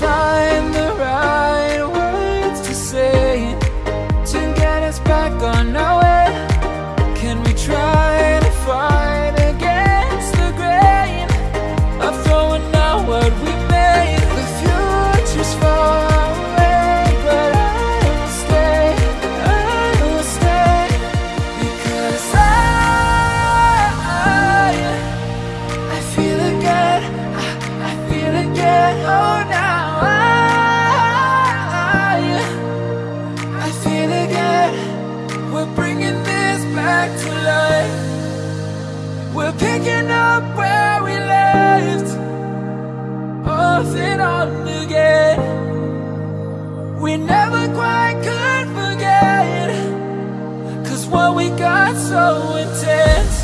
find the right words to say to get us back on our way. Can we try to fight against the grain of throwing out what we made? The future's far away, but I will stay. I will stay because I. I feel again, I, I feel again. Oh, picking up where we left off and on again. We never quite could forget, cause what we got so intense.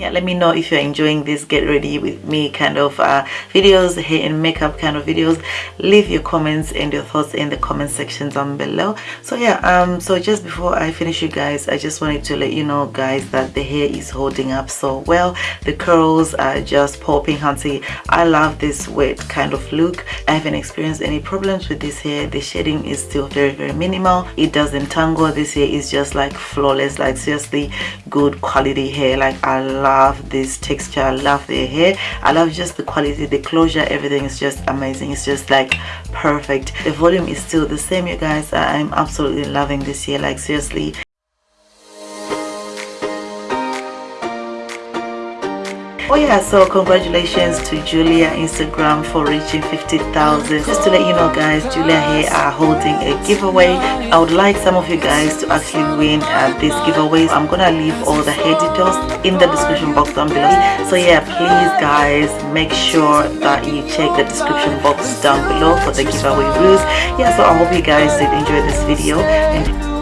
Yeah let me know if you're enjoying this get ready with me kind of uh, videos hair and makeup kind of videos. Leave your comments and your thoughts in the comment section down below. So yeah um so just before i finish you guys i just wanted to let you know guys that the hair is holding up so well. The curls are just popping hunty. I love this wet kind of look. I haven't experienced any problems with this hair. The shading is still very very minimal. It doesn't tangle. This hair is just like flawless. Like seriously good quality hair. Like i love this texture i love the hair. I love just the quality the closure everything is just amazing. It's just like perfect. The volume is still the same you guys. I'm absolutely loving this hair like seriously oh yeah so congratulations to julia instagram for reaching 50,000 just to let you know guys Julia Hair are holding a giveaway. I would like some of you guys to actually win at this giveaway. I'm gonna leave all the details in the description box down below. So yeah please guys make sure that you check the description box down below for the giveaway rules. Yeah so i hope you guys did enjoy this video and